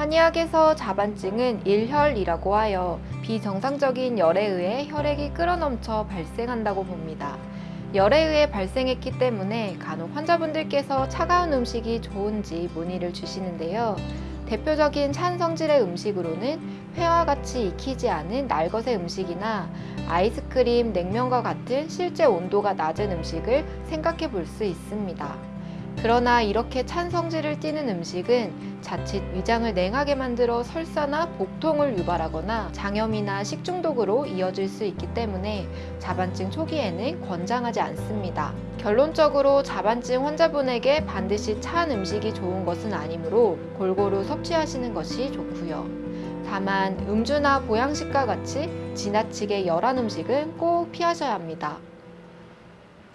한의학에서 자반증은 일혈이라고 하여 비정상적인 열에 의해 혈액이 끌어넘쳐 발생한다고 봅니다. 열에 의해 발생했기 때문에 간혹 환자분들께서 차가운 음식이 좋은지 문의를 주시는데요. 대표적인 찬 성질의 음식으로는 회와 같이 익히지 않은 날것의 음식이나 아이스크림, 냉면과 같은 실제 온도가 낮은 음식을 생각해 볼 수 있습니다. 그러나 이렇게 찬 성질을 띠는 음식은 자칫 위장을 냉하게 만들어 설사나 복통을 유발하거나 장염이나 식중독으로 이어질 수 있기 때문에 자반증 초기에는 권장하지 않습니다. 결론적으로 자반증 환자분에게 반드시 찬 음식이 좋은 것은 아니므로 골고루 섭취하시는 것이 좋고요. 다만 음주나 보양식과 같이 지나치게 열한 음식은 꼭 피하셔야 합니다.